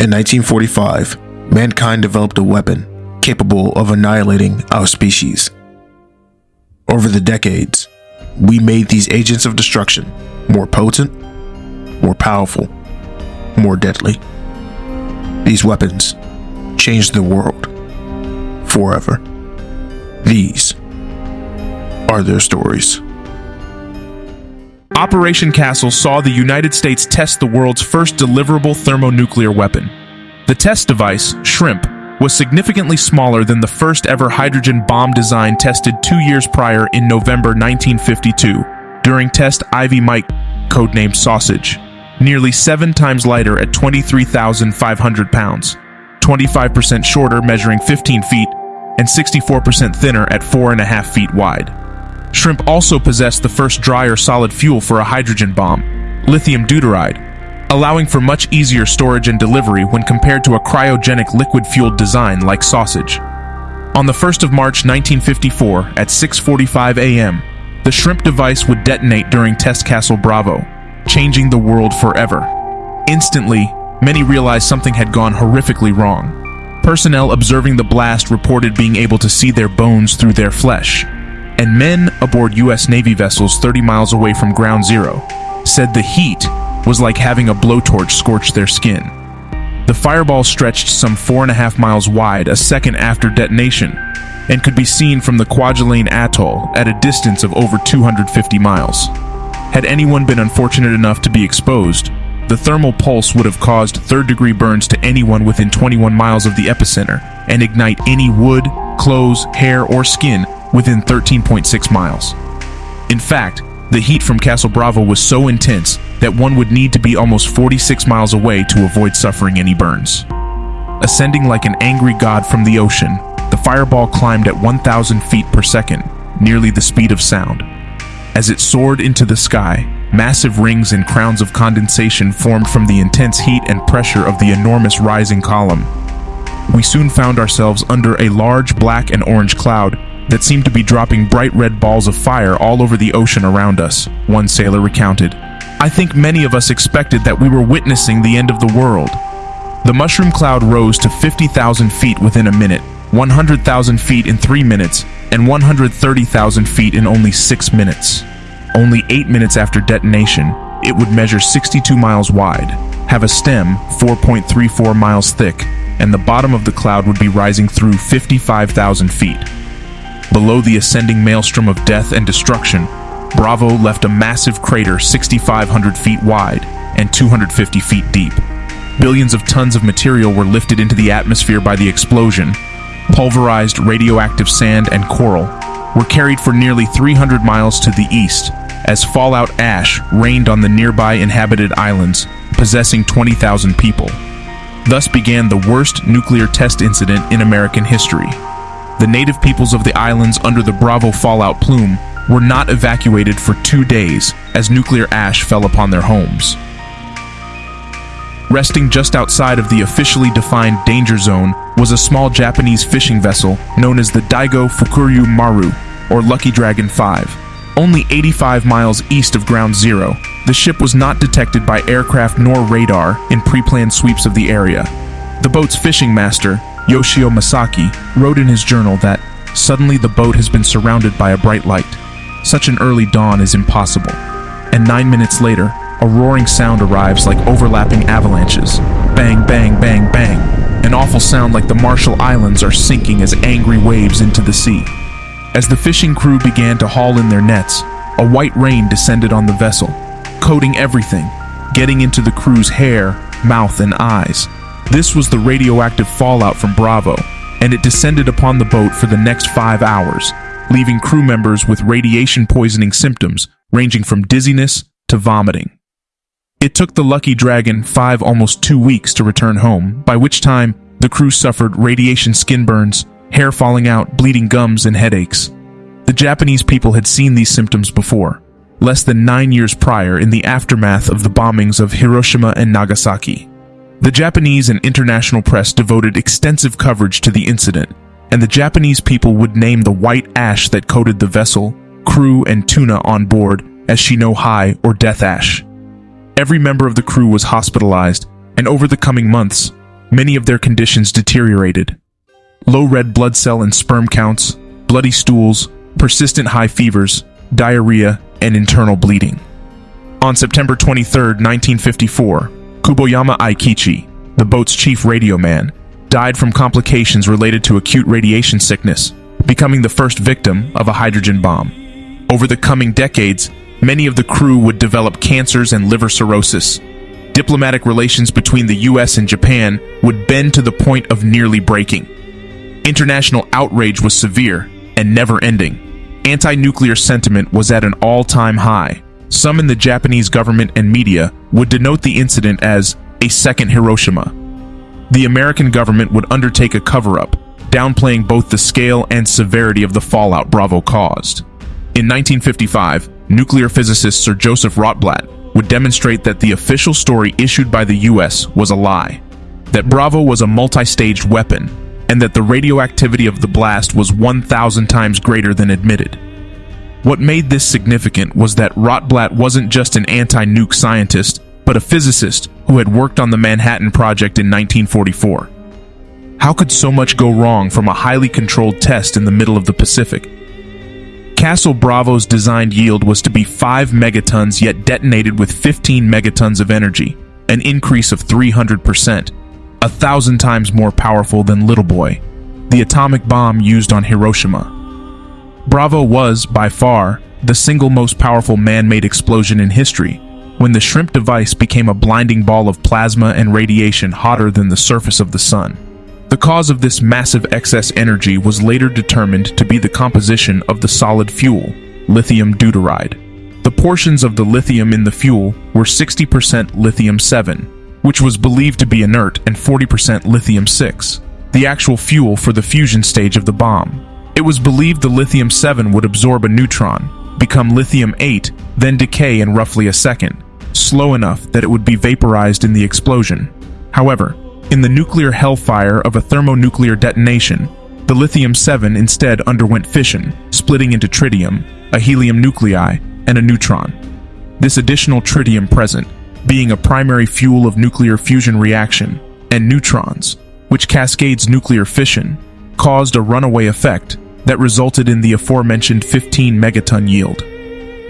In 1945, mankind developed a weapon capable of annihilating our species. Over the decades, we made these agents of destruction more potent, more powerful, more deadly. These weapons changed the world forever. These are their stories. Operation Castle saw the United States test the world's first deliverable thermonuclear weapon. The test device, Shrimp, was significantly smaller than the first ever hydrogen bomb design tested two years prior in November 1952 during test Ivy Mike, codenamed Sausage. Nearly seven times lighter at 23,500 pounds, 25% shorter measuring 15 feet, and 64% thinner at 4.5 feet wide. Shrimp also possessed the first dry or solid fuel for a hydrogen bomb, lithium deuteride, allowing for much easier storage and delivery when compared to a cryogenic liquid-fueled design like Sausage. On the 1st of March 1954 at 6.45 a.m., the Shrimp device would detonate during Test Castle Bravo, changing the world forever. Instantly, many realized something had gone horrifically wrong. Personnel observing the blast reported being able to see their bones through their flesh, and men aboard U.S. Navy vessels 30 miles away from Ground Zero said the heat was like having a blowtorch scorch their skin. The fireball stretched some four and a half miles wide a second after detonation and could be seen from the Kwajalein Atoll at a distance of over 250 miles. Had anyone been unfortunate enough to be exposed, the thermal pulse would have caused third-degree burns to anyone within 21 miles of the epicenter and ignite any wood, clothes, hair, or skin within 13.6 miles. In fact, the heat from Castle Bravo was so intense that one would need to be almost 46 miles away to avoid suffering any burns. Ascending like an angry god from the ocean, the fireball climbed at 1,000 feet per second, nearly the speed of sound. As it soared into the sky, massive rings and crowns of condensation formed from the intense heat and pressure of the enormous rising column. We soon found ourselves under a large black and orange cloud that seemed to be dropping bright red balls of fire all over the ocean around us, one sailor recounted. I think many of us expected that we were witnessing the end of the world. The mushroom cloud rose to 50,000 feet within a minute, 100,000 feet in three minutes, and 130,000 feet in only six minutes. Only eight minutes after detonation, it would measure 62 miles wide, have a stem 4.34 miles thick, and the bottom of the cloud would be rising through 55,000 feet. Below the ascending maelstrom of death and destruction, Bravo left a massive crater 6,500 feet wide and 250 feet deep. Billions of tons of material were lifted into the atmosphere by the explosion. Pulverized radioactive sand and coral were carried for nearly 300 miles to the east as fallout ash rained on the nearby inhabited islands, possessing 20,000 people. Thus began the worst nuclear test incident in American history. The native peoples of the islands under the Bravo fallout plume were not evacuated for two days as nuclear ash fell upon their homes. Resting just outside of the officially defined danger zone was a small Japanese fishing vessel known as the Daigo Fukuryu Maru, or Lucky Dragon 5. Only 85 miles east of Ground Zero, the ship was not detected by aircraft nor radar in pre-planned sweeps of the area. The boat's fishing master, Yoshio Misaki, wrote in his journal that suddenly the boat has been surrounded by a bright light. Such an early dawn is impossible. And nine minutes later, a roaring sound arrives like overlapping avalanches. Bang, bang, bang, bang. An awful sound like the Marshall Islands are sinking as angry waves into the sea. As the fishing crew began to haul in their nets, a white rain descended on the vessel, coating everything, getting into the crew's hair, mouth, and eyes. This was the radioactive fallout from Bravo, and it descended upon the boat for the next five hours, leaving crew members with radiation poisoning symptoms ranging from dizziness to vomiting. It took the Lucky Dragon five almost two weeks to return home, by which time the crew suffered radiation skin burns, hair falling out, bleeding gums, and headaches. The Japanese people had seen these symptoms before, less than nine years prior in the aftermath of the bombings of Hiroshima and Nagasaki. The Japanese and international press devoted extensive coverage to the incident, and the Japanese people would name the white ash that coated the vessel, crew, and tuna on board as Shi no hai or Death Ash. Every member of the crew was hospitalized, and over the coming months, many of their conditions deteriorated. Low red blood cell and sperm counts, bloody stools, persistent high fevers, diarrhea, and internal bleeding. On September 23, 1954, Kuboyama Aikichi, the boat's chief radio man, died from complications related to acute radiation sickness, becoming the first victim of a hydrogen bomb. Over the coming decades, many of the crew would develop cancers and liver cirrhosis. Diplomatic relations between the US and Japan would bend to the point of nearly breaking. International outrage was severe and never ending. Anti nuclear sentiment was at an all time high. Some in the Japanese government and media would denote the incident as a second Hiroshima. The American government would undertake a cover up, downplaying both the scale and severity of the fallout Bravo caused. In 1955, nuclear physicist Sir Joseph Rotblat would demonstrate that the official story issued by the US was a lie, that Bravo was a multi-staged weapon, and that the radioactivity of the blast was 1,000 times greater than admitted. What made this significant was that Rotblat wasn't just an anti-nuke scientist, but a physicist who had worked on the Manhattan Project in 1944. How could so much go wrong from a highly controlled test in the middle of the Pacific? Castle Bravo's designed yield was to be 5 megatons yet detonated with 15 megatons of energy, an increase of 300%, a thousand times more powerful than Little Boy, the atomic bomb used on Hiroshima. Bravo was, by far, the single most powerful man-made explosion in history, when the shrimp device became a blinding ball of plasma and radiation hotter than the surface of the sun. The cause of this massive excess energy was later determined to be the composition of the solid fuel, lithium deuteride. The portions of the lithium in the fuel were 60% lithium-7, which was believed to be inert, and 40% lithium-6, the actual fuel for the fusion stage of the bomb. It was believed the lithium-7 would absorb a neutron, become lithium-8, then decay in roughly a second, slow enough that it would be vaporized in the explosion. However, in the nuclear hellfire of a thermonuclear detonation, the lithium-7 instead underwent fission, splitting into tritium, a helium nuclei, and a neutron. This additional tritium present, being a primary fuel of nuclear fusion reaction, and neutrons, which cascades nuclear fission, caused a runaway effect that resulted in the aforementioned 15 megaton yield.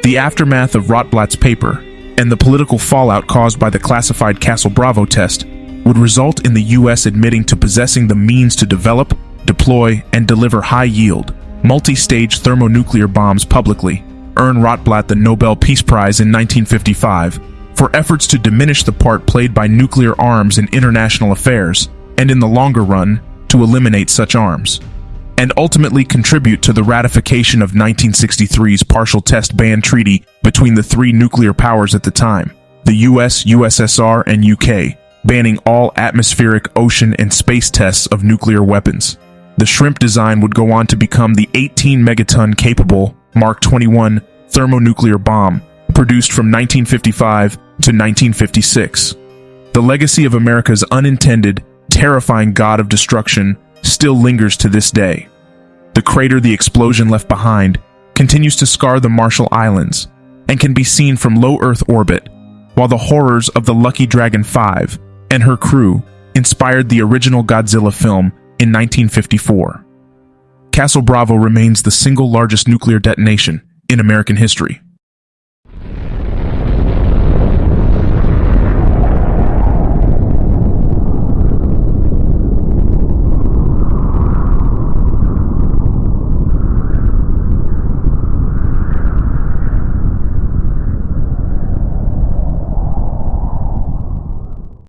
The aftermath of Rotblat's paper, and the political fallout caused by the classified Castle Bravo test, would result in the U.S. admitting to possessing the means to develop, deploy, and deliver high-yield, multi-stage thermonuclear bombs publicly, earn Rotblat the Nobel Peace Prize in 1955 for efforts to diminish the part played by nuclear arms in international affairs, and in the longer run, to eliminate such arms, and ultimately contribute to the ratification of 1963's partial test ban treaty between the three nuclear powers at the time, the US, USSR, and UK, banning all atmospheric, ocean, and space tests of nuclear weapons. The shrimp design would go on to become the 18 megaton capable Mark 21 thermonuclear bomb produced from 1955 to 1956. The legacy of America's unintended, terrifying god of destruction still lingers to this day. The crater the explosion left behind continues to scar the Marshall Islands and can be seen from low Earth orbit, while the horrors of the Lucky Dragon 5 and her crew inspired the original Godzilla film in 1954. Castle Bravo remains the single largest nuclear detonation in American history.